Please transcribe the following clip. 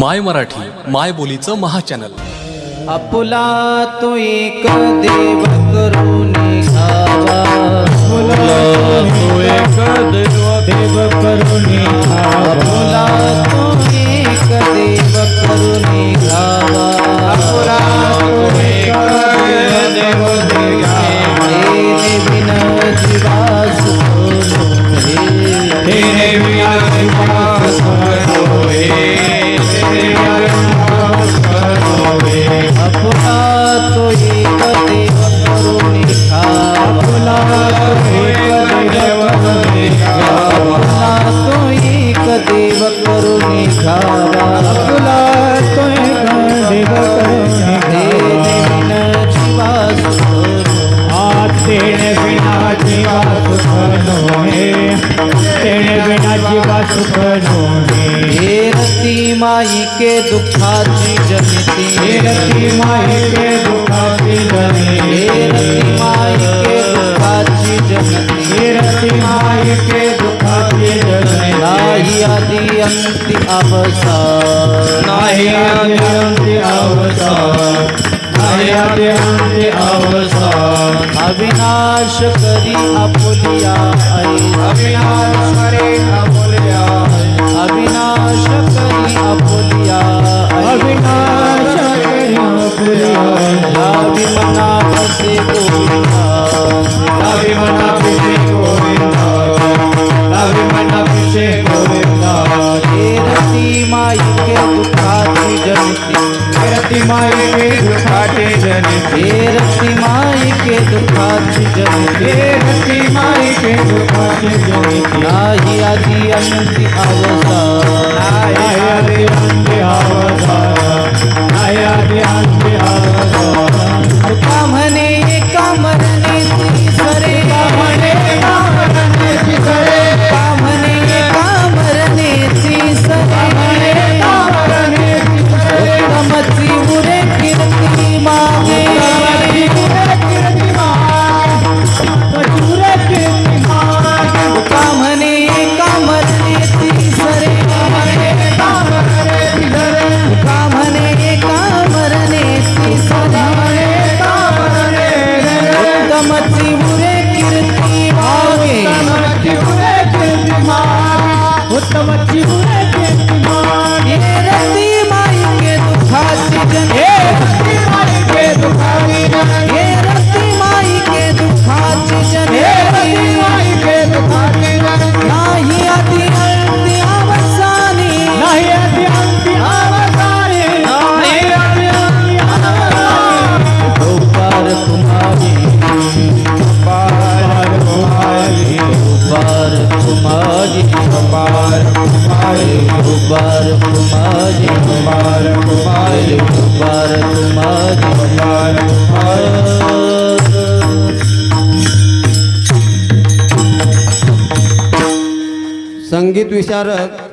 My Marathi माय बोलीचं महाचॅनल. आपुला तो एक देव करून घावा मुला तो एक देव देव करुणी आपुला तो एक देव करून आपुला तो एक देव हे तेरे होए बिना जीवा सुख नोहे तेणे बिना जीवा सुख नोहे हे रती माई के दुःखाची जनिती हे रती माये के दुखाची जने हे रती माई के दुःखाची जनिती हे रती माये के दुखाची जने नाही आदि अंति अवसान नाही आदि अंति अंति अवसान। अविनाश करी आई अविनाश करे अमूल्य अविनाश करी आपुलिया आई अविनाश करे अमूल्य लावी मना बसे गोविंदा अभिमना पिछे गोविंदा अभिमना पिछे गोविंदा हे रती माई के दुःखाची जनिती। रति माई के दुखाते जन हे रति माई के दुखाते जन हे रति माई के दुखाते जन नाही आदि अनंत अवसान माझी अपार तुम्हारे उबार माझी अपार तुम्हारे उबार तुम्हारी अपार संगीत विशारद